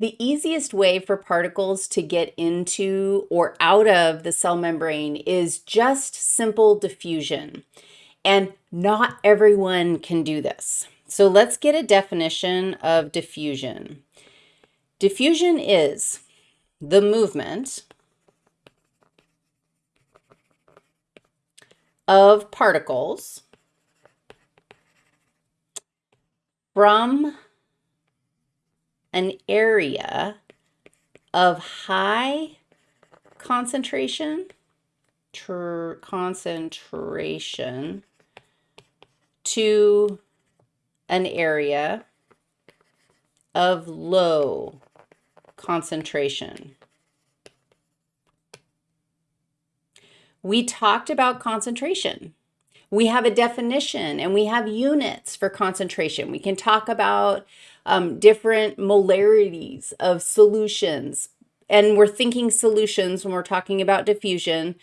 The easiest way for particles to get into or out of the cell membrane is just simple diffusion. And not everyone can do this. So let's get a definition of diffusion. Diffusion is the movement of particles from an area of high concentration, concentration to an area of low concentration. We talked about concentration. We have a definition and we have units for concentration. We can talk about um, different molarities of solutions. And we're thinking solutions when we're talking about diffusion.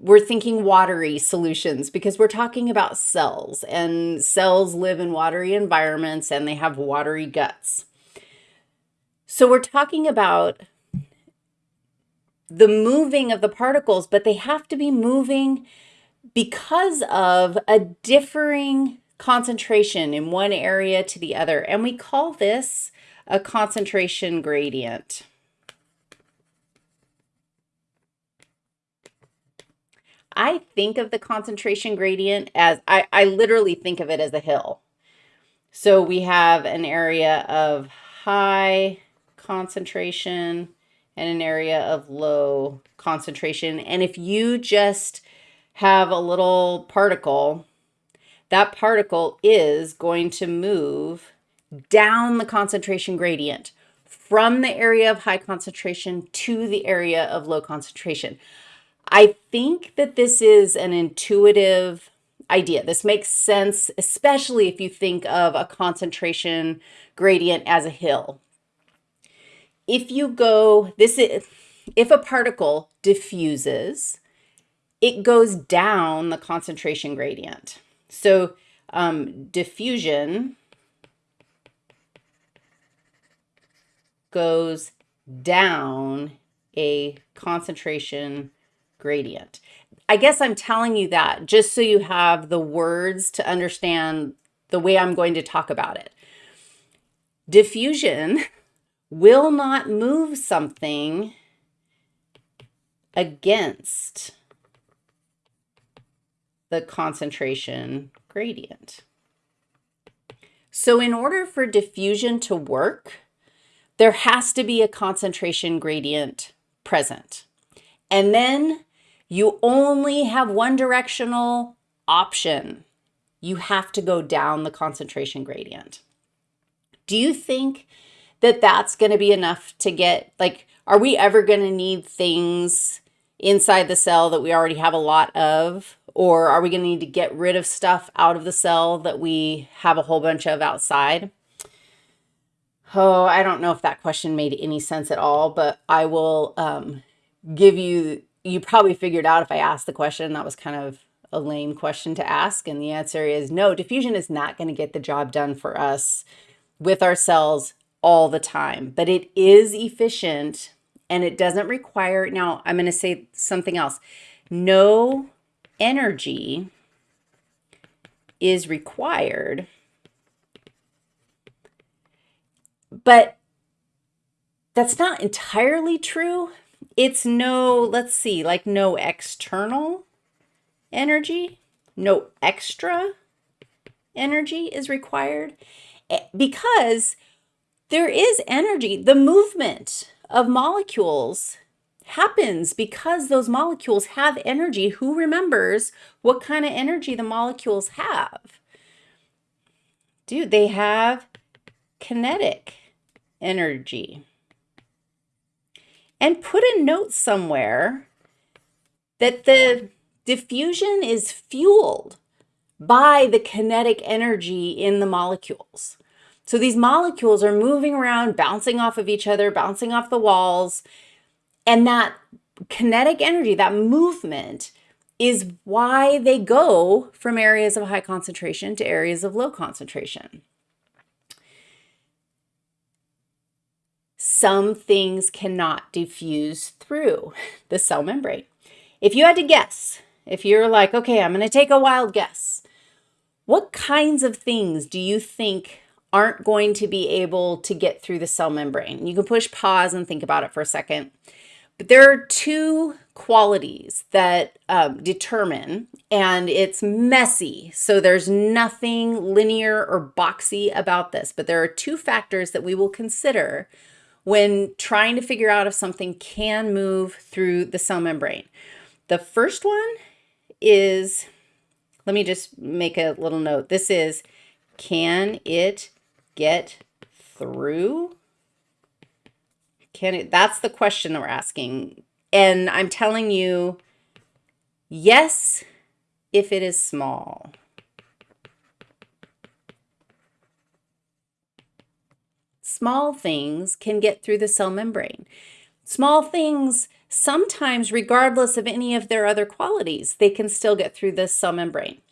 We're thinking watery solutions because we're talking about cells and cells live in watery environments and they have watery guts. So we're talking about the moving of the particles, but they have to be moving because of a differing concentration in one area to the other. And we call this a concentration gradient. I think of the concentration gradient as, I, I literally think of it as a hill. So we have an area of high concentration and an area of low concentration. And if you just have a little particle that particle is going to move down the concentration gradient from the area of high concentration to the area of low concentration. I think that this is an intuitive idea. This makes sense, especially if you think of a concentration gradient as a hill. If you go, this is, if a particle diffuses, it goes down the concentration gradient. So um, diffusion goes down a concentration gradient. I guess I'm telling you that just so you have the words to understand the way I'm going to talk about it. Diffusion will not move something against the concentration gradient. So in order for diffusion to work, there has to be a concentration gradient present. And then you only have one directional option. You have to go down the concentration gradient. Do you think that that's going to be enough to get, like, are we ever going to need things inside the cell that we already have a lot of? Or are we going to need to get rid of stuff out of the cell that we have a whole bunch of outside? Oh, I don't know if that question made any sense at all, but I will um, give you, you probably figured out if I asked the question, that was kind of a lame question to ask. And the answer is no, diffusion is not going to get the job done for us with our cells all the time, but it is efficient and it doesn't require, now I'm going to say something else. No energy is required, but that's not entirely true. It's no, let's see, like no external energy, no extra energy is required eh, because there is energy, the movement of molecules happens because those molecules have energy. Who remembers what kind of energy the molecules have? Dude, they have kinetic energy. And put a note somewhere that the diffusion is fueled by the kinetic energy in the molecules. So these molecules are moving around, bouncing off of each other, bouncing off the walls, and that kinetic energy, that movement, is why they go from areas of high concentration to areas of low concentration. some things cannot diffuse through the cell membrane. If you had to guess, if you're like, okay, I'm going to take a wild guess, what kinds of things do you think aren't going to be able to get through the cell membrane? You can push pause and think about it for a second. But there are two qualities that um, determine, and it's messy, so there's nothing linear or boxy about this, but there are two factors that we will consider when trying to figure out if something can move through the cell membrane. The first one is, let me just make a little note. This is, can it get through? Can it, that's the question that we're asking. And I'm telling you, yes, if it is small. Small things can get through the cell membrane. Small things, sometimes regardless of any of their other qualities, they can still get through the cell membrane.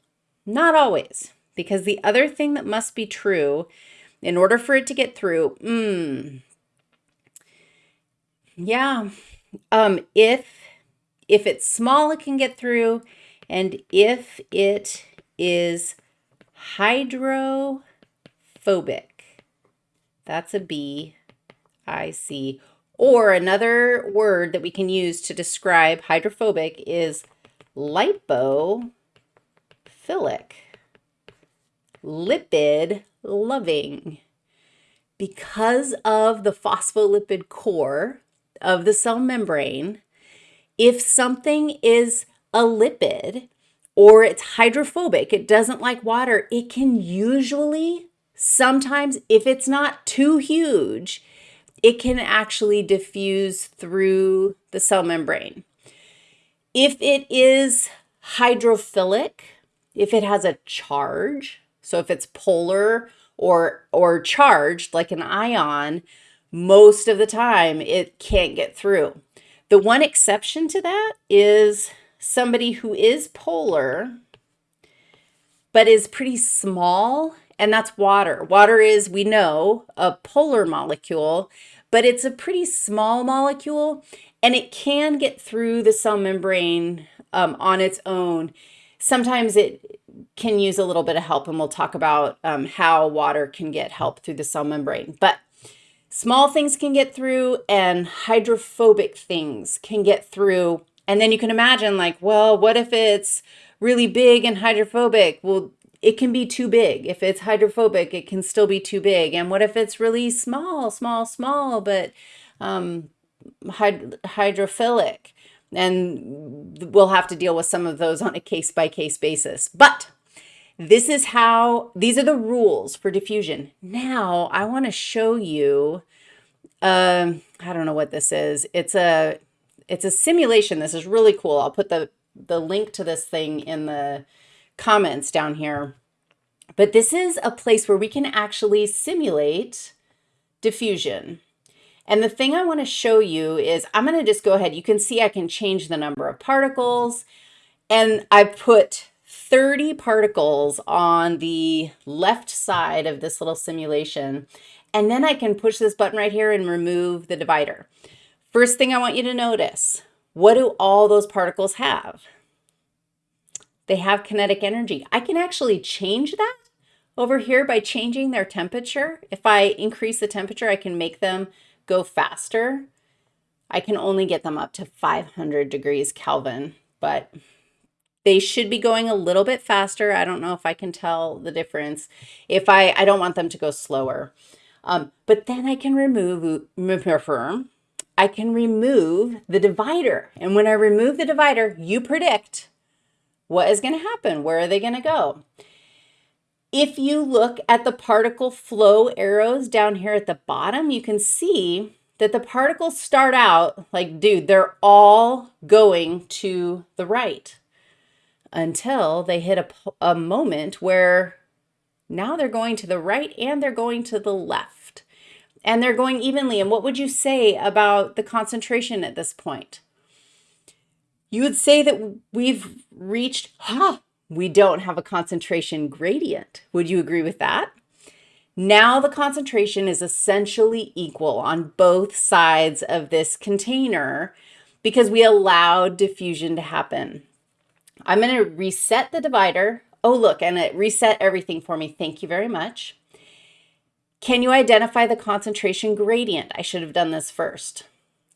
Not always, because the other thing that must be true in order for it to get through, mm, yeah, um, if, if it's small, it can get through. And if it is hydrophobic, that's a B, I C. Or another word that we can use to describe hydrophobic is lipophilic, lipid loving. Because of the phospholipid core, of the cell membrane, if something is a lipid or it's hydrophobic, it doesn't like water, it can usually, sometimes, if it's not too huge, it can actually diffuse through the cell membrane. If it is hydrophilic, if it has a charge, so if it's polar or, or charged like an ion, most of the time it can't get through. The one exception to that is somebody who is polar, but is pretty small, and that's water. Water is, we know, a polar molecule, but it's a pretty small molecule, and it can get through the cell membrane um, on its own. Sometimes it can use a little bit of help, and we'll talk about um, how water can get help through the cell membrane. But Small things can get through and hydrophobic things can get through. And then you can imagine like, well, what if it's really big and hydrophobic? Well, it can be too big. If it's hydrophobic, it can still be too big. And what if it's really small, small, small, but um, hyd hydrophilic? And we'll have to deal with some of those on a case-by-case -case basis. But this is how, these are the rules for diffusion. Now I want to show you, um, I don't know what this is. It's a, it's a simulation. This is really cool. I'll put the, the link to this thing in the comments down here. But this is a place where we can actually simulate diffusion. And the thing I want to show you is I'm going to just go ahead. You can see I can change the number of particles. And I put 30 particles on the left side of this little simulation. And then I can push this button right here and remove the divider. First thing I want you to notice, what do all those particles have? They have kinetic energy. I can actually change that over here by changing their temperature. If I increase the temperature, I can make them go faster. I can only get them up to 500 degrees Kelvin, but they should be going a little bit faster. I don't know if I can tell the difference. If I, I don't want them to go slower. Um, but then I can remove, I can remove the divider. And when I remove the divider, you predict what is going to happen. Where are they going to go? If you look at the particle flow arrows down here at the bottom, you can see that the particles start out like, dude, they're all going to the right until they hit a, a moment where now they're going to the right and they're going to the left. And they're going evenly. And what would you say about the concentration at this point? You would say that we've reached, huh, we don't have a concentration gradient. Would you agree with that? Now the concentration is essentially equal on both sides of this container because we allowed diffusion to happen. I'm going to reset the divider. Oh, look, and it reset everything for me. Thank you very much. Can you identify the concentration gradient? I should have done this first.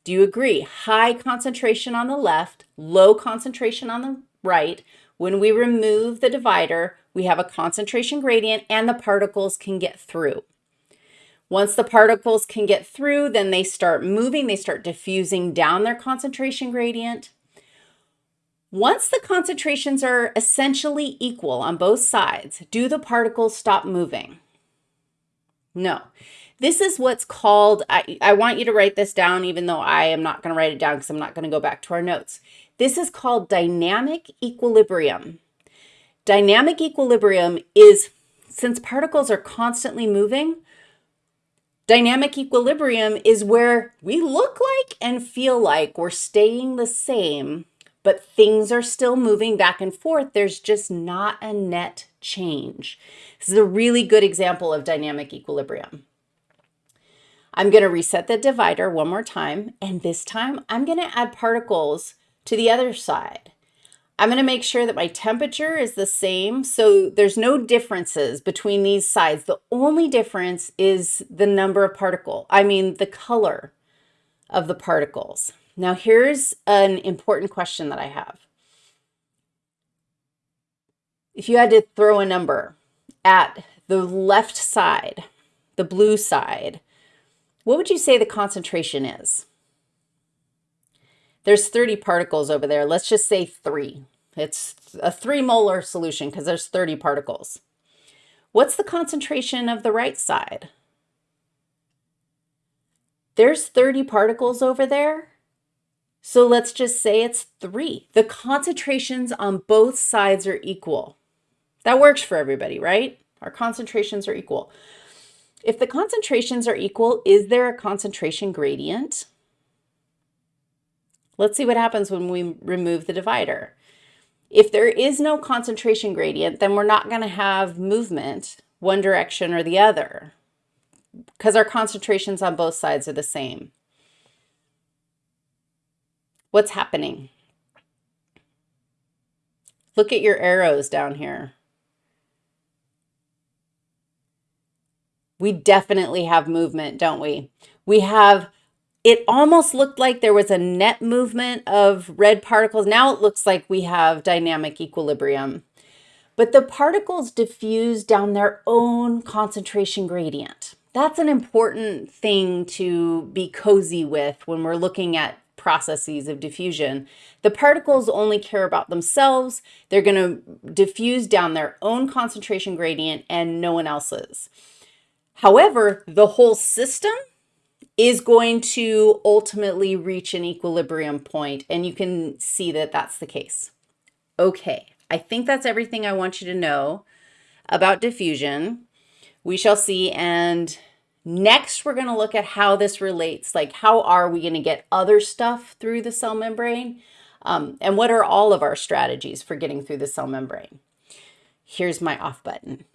Do you agree? High concentration on the left, low concentration on the right. When we remove the divider, we have a concentration gradient and the particles can get through. Once the particles can get through, then they start moving, they start diffusing down their concentration gradient. Once the concentrations are essentially equal on both sides, do the particles stop moving? No. This is what's called, I, I want you to write this down, even though I am not going to write it down because I'm not going to go back to our notes. This is called dynamic equilibrium. Dynamic equilibrium is, since particles are constantly moving, dynamic equilibrium is where we look like and feel like we're staying the same, but things are still moving back and forth. There's just not a net change. This is a really good example of dynamic equilibrium. I'm going to reset the divider one more time, and this time I'm going to add particles to the other side. I'm going to make sure that my temperature is the same. So there's no differences between these sides. The only difference is the number of particle, I mean the color of the particles. Now here's an important question that I have. If you had to throw a number at the left side, the blue side, what would you say the concentration is? There's 30 particles over there. Let's just say three. It's a three molar solution because there's 30 particles. What's the concentration of the right side? There's 30 particles over there. So let's just say it's three. The concentrations on both sides are equal. That works for everybody, right? Our concentrations are equal. If the concentrations are equal, is there a concentration gradient? Let's see what happens when we remove the divider. If there is no concentration gradient, then we're not going to have movement one direction or the other because our concentrations on both sides are the same. What's happening? Look at your arrows down here. We definitely have movement, don't we? We have it almost looked like there was a net movement of red particles. Now it looks like we have dynamic equilibrium. But the particles diffuse down their own concentration gradient. That's an important thing to be cozy with when we're looking at processes of diffusion. The particles only care about themselves. They're going to diffuse down their own concentration gradient and no one else's. However, the whole system is going to ultimately reach an equilibrium point, and you can see that that's the case. Okay, I think that's everything I want you to know about diffusion. We shall see, and next we're going to look at how this relates, like how are we going to get other stuff through the cell membrane, um, and what are all of our strategies for getting through the cell membrane. Here's my off button.